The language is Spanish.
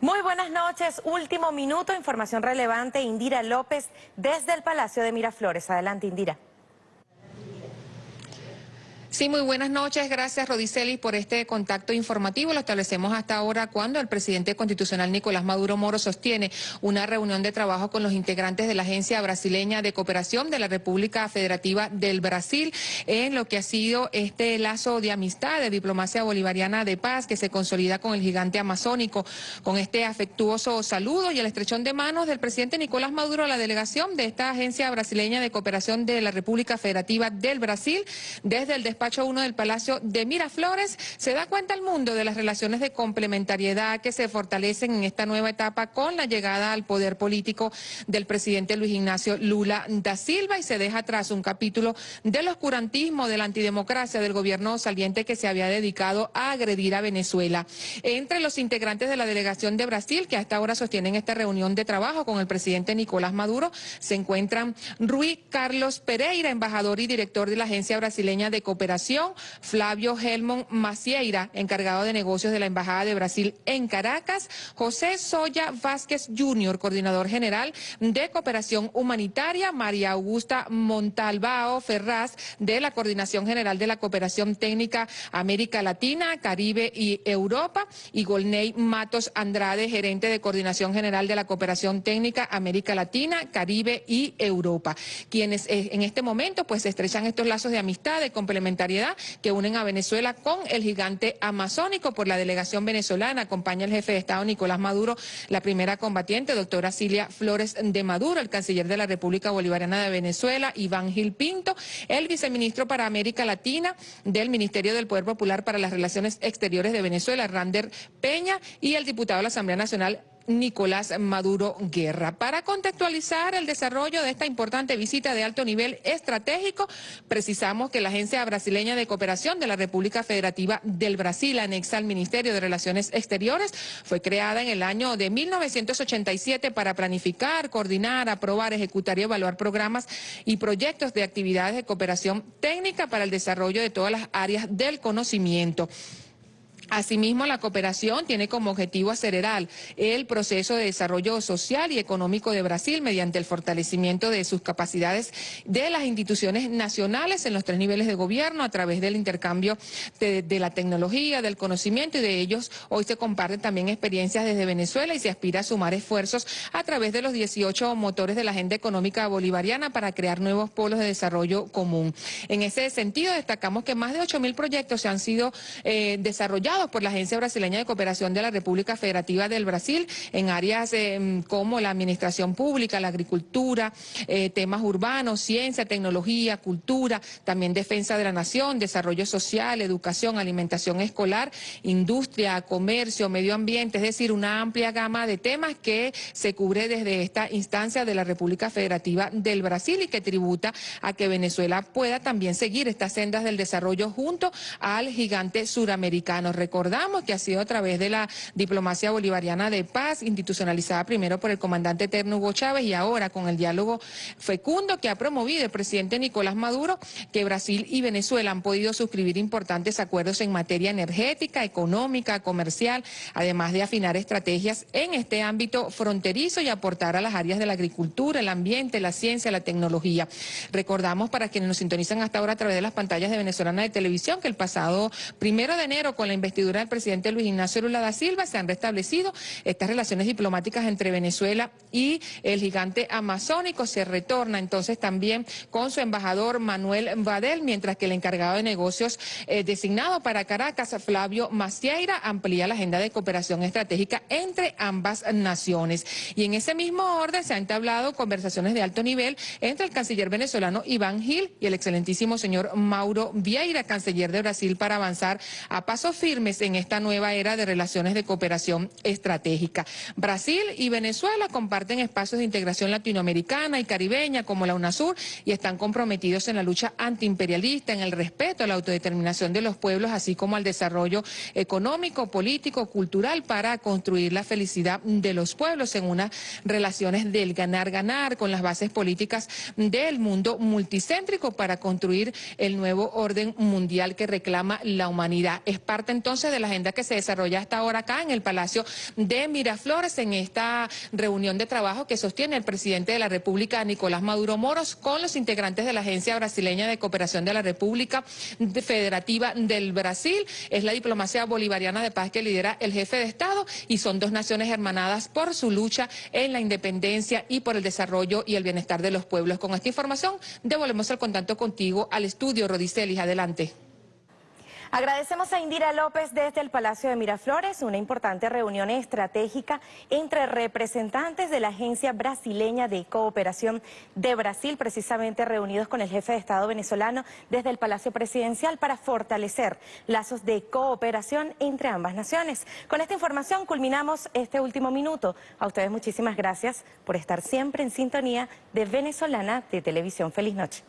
Muy buenas noches. Último minuto, información relevante. Indira López desde el Palacio de Miraflores. Adelante, Indira. Sí, muy buenas noches. Gracias, Rodiceli, por este contacto informativo. Lo establecemos hasta ahora cuando el presidente constitucional Nicolás Maduro Moro sostiene una reunión de trabajo con los integrantes de la Agencia Brasileña de Cooperación de la República Federativa del Brasil en lo que ha sido este lazo de amistad, de diplomacia bolivariana de paz que se consolida con el gigante amazónico, con este afectuoso saludo y el estrechón de manos del presidente Nicolás Maduro a la delegación de esta Agencia Brasileña de Cooperación de la República Federativa del Brasil desde el despacho 1 del Palacio de Miraflores, se da cuenta el mundo de las relaciones de complementariedad que se fortalecen en esta nueva etapa con la llegada al poder político del presidente Luis Ignacio Lula da Silva y se deja atrás un capítulo del oscurantismo, de la antidemocracia del gobierno saliente que se había dedicado a agredir a Venezuela. Entre los integrantes de la delegación de Brasil, que hasta ahora sostienen esta reunión de trabajo con el presidente Nicolás Maduro, se encuentran Rui Carlos Pereira, embajador y director de la Agencia Brasileña de Cooperación Flavio Helmont Macieira, encargado de negocios de la Embajada de Brasil en Caracas, José Soya Vázquez Jr., coordinador general de Cooperación Humanitaria, María Augusta Montalbao Ferraz, de la Coordinación General de la Cooperación Técnica América Latina, Caribe y Europa, y Golney Matos Andrade, gerente de Coordinación General de la Cooperación Técnica América Latina, Caribe y Europa, quienes eh, en este momento pues estrechan estos lazos de amistad, de que unen a Venezuela con el gigante amazónico. Por la delegación venezolana acompaña el jefe de Estado Nicolás Maduro, la primera combatiente, doctora Cilia Flores de Maduro, el canciller de la República Bolivariana de Venezuela, Iván Gil Pinto, el viceministro para América Latina del Ministerio del Poder Popular para las Relaciones Exteriores de Venezuela, Rander Peña, y el diputado de la Asamblea Nacional, Nicolás Maduro Guerra. Para contextualizar el desarrollo de esta importante visita de alto nivel estratégico, precisamos que la Agencia Brasileña de Cooperación de la República Federativa del Brasil, anexa al Ministerio de Relaciones Exteriores, fue creada en el año de 1987 para planificar, coordinar, aprobar, ejecutar y evaluar programas y proyectos de actividades de cooperación técnica para el desarrollo de todas las áreas del conocimiento. Asimismo, la cooperación tiene como objetivo acelerar el proceso de desarrollo social y económico de Brasil mediante el fortalecimiento de sus capacidades de las instituciones nacionales en los tres niveles de gobierno a través del intercambio de, la tecnología, del conocimiento y de ellos hoy se comparten también experiencias desde Venezuela y se aspira a sumar esfuerzos a través de los 18 motores de la agenda económica bolivariana para crear nuevos polos de desarrollo común. En ese sentido, destacamos que más de 8.000 proyectos se han sido eh, desarrollados por la Agencia Brasileña de Cooperación de la República Federativa del Brasil en áreas eh, como la administración pública, la agricultura, eh, temas urbanos, ciencia, tecnología, cultura, también defensa de la nación, desarrollo social, educación, alimentación escolar, industria, comercio, medio ambiente, es decir, una amplia gama de temas que se cubre desde esta instancia de la República Federativa del Brasil y que tributa a que Venezuela pueda también seguir estas sendas del desarrollo junto al gigante suramericano. Recordamos que ha sido a través de la diplomacia bolivariana de paz, institucionalizada primero por el comandante eterno Hugo Chávez y ahora con el diálogo fecundo que ha promovido el presidente Nicolás Maduro, que Brasil y Venezuela han podido suscribir importantes acuerdos en materia energética, económica, comercial, además de afinar estrategias en este ámbito fronterizo y aportar a las áreas de la agricultura, el ambiente, la ciencia, la tecnología. Recordamos para quienes nos sintonizan hasta ahora a través de las pantallas de Venezolana de Televisión que el pasado primero de enero con la investigación del presidente Luis Ignacio Lula da Silva se han restablecido estas relaciones diplomáticas entre Venezuela y el gigante amazónico. Se retorna entonces también con su embajador Manuel Badel, mientras que el encargado de negocios eh, designado para Caracas, Flavio Macieira, amplía la agenda de cooperación estratégica entre ambas naciones. Y en ese mismo orden se han entablado conversaciones de alto nivel entre el canciller venezolano Iván Gil y el excelentísimo señor Mauro Vieira, canciller de Brasil, para avanzar a paso firme en esta nueva era de relaciones de cooperación estratégica. Brasil y Venezuela comparten espacios de integración latinoamericana y caribeña como la UNASUR y están comprometidos en la lucha antiimperialista, en el respeto a la autodeterminación de los pueblos, así como al desarrollo económico, político, cultural para construir la felicidad de los pueblos en unas relaciones del ganar-ganar con las bases políticas del mundo multicéntrico para construir el nuevo orden mundial que reclama la humanidad. Es parte entonces entonces de la agenda que se desarrolla hasta ahora acá en el Palacio de Miraflores en esta reunión de trabajo que sostiene el presidente de la República, Nicolás Maduro Moros, con los integrantes de la Agencia Brasileña de Cooperación de la República Federativa del Brasil. Es la diplomacia bolivariana de paz que lidera el jefe de Estado y son dos naciones hermanadas por su lucha en la independencia y por el desarrollo y el bienestar de los pueblos. Con esta información devolvemos el contacto contigo al estudio, Rodicelis. Adelante. Agradecemos a Indira López desde el Palacio de Miraflores, una importante reunión estratégica entre representantes de la Agencia Brasileña de Cooperación de Brasil, precisamente reunidos con el jefe de Estado venezolano desde el Palacio Presidencial para fortalecer lazos de cooperación entre ambas naciones. Con esta información culminamos este último minuto. A ustedes muchísimas gracias por estar siempre en sintonía de Venezolana de Televisión. Feliz noche.